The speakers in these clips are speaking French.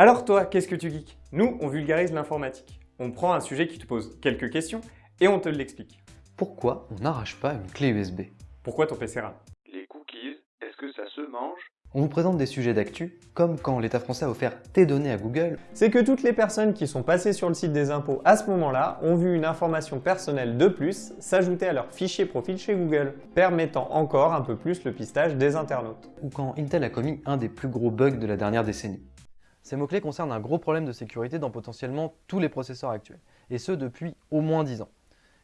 Alors toi, qu'est-ce que tu geeks? Nous, on vulgarise l'informatique. On prend un sujet qui te pose quelques questions et on te l'explique. Pourquoi on n'arrache pas une clé USB Pourquoi ton PC rame Les cookies, est-ce que ça se mange? On vous présente des sujets d'actu, comme quand l'État français a offert tes données à Google. C'est que toutes les personnes qui sont passées sur le site des impôts à ce moment-là ont vu une information personnelle de plus s'ajouter à leur fichier profil chez Google, permettant encore un peu plus le pistage des internautes. Ou quand Intel a commis un des plus gros bugs de la dernière décennie. Ces mots-clés concernent un gros problème de sécurité dans potentiellement tous les processeurs actuels, et ce depuis au moins 10 ans.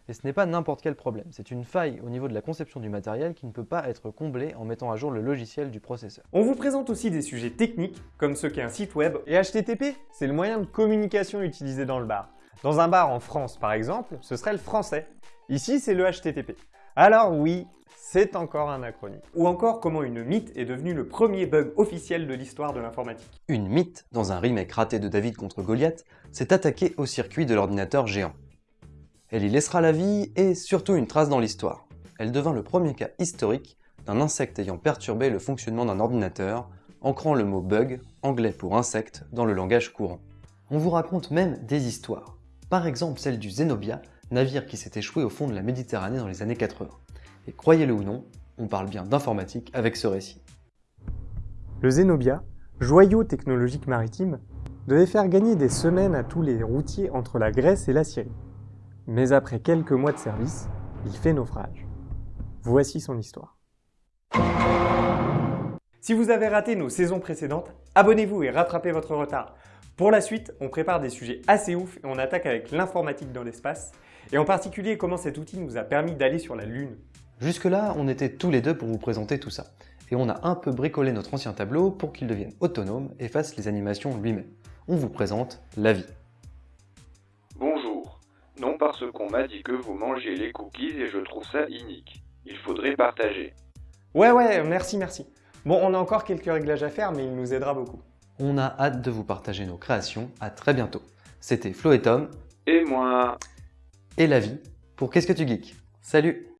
Et ce n'est pas n'importe quel problème, c'est une faille au niveau de la conception du matériel qui ne peut pas être comblée en mettant à jour le logiciel du processeur. On vous présente aussi des sujets techniques, comme ce qu'est un site web, et HTTP, c'est le moyen de communication utilisé dans le bar. Dans un bar en France, par exemple, ce serait le français. Ici, c'est le HTTP. Alors oui, c'est encore un acronyme. Ou encore comment une mythe est devenue le premier bug officiel de l'histoire de l'informatique. Une mythe, dans un remake raté de David contre Goliath, s'est attaquée au circuit de l'ordinateur géant. Elle y laissera la vie et surtout une trace dans l'histoire. Elle devint le premier cas historique d'un insecte ayant perturbé le fonctionnement d'un ordinateur, ancrant le mot bug, anglais pour insecte, dans le langage courant. On vous raconte même des histoires. Par exemple celle du Zenobia, navire qui s'est échoué au fond de la Méditerranée dans les années 80. Et croyez-le ou non, on parle bien d'informatique avec ce récit. Le Zenobia, joyau technologique maritime, devait faire gagner des semaines à tous les routiers entre la Grèce et la Syrie. Mais après quelques mois de service, il fait naufrage. Voici son histoire. Si vous avez raté nos saisons précédentes, abonnez-vous et rattrapez votre retard. Pour la suite, on prépare des sujets assez ouf et on attaque avec l'informatique dans l'espace, et en particulier comment cet outil nous a permis d'aller sur la Lune. Jusque-là, on était tous les deux pour vous présenter tout ça, et on a un peu bricolé notre ancien tableau pour qu'il devienne autonome et fasse les animations lui-même. On vous présente la vie. Non parce qu'on m'a dit que vous mangez les cookies et je trouve ça inique. Il faudrait partager. Ouais, ouais, merci, merci. Bon, on a encore quelques réglages à faire, mais il nous aidera beaucoup. On a hâte de vous partager nos créations. À très bientôt. C'était Flo et Tom. Et moi. Et la vie pour Qu'est-ce que tu geeks? Salut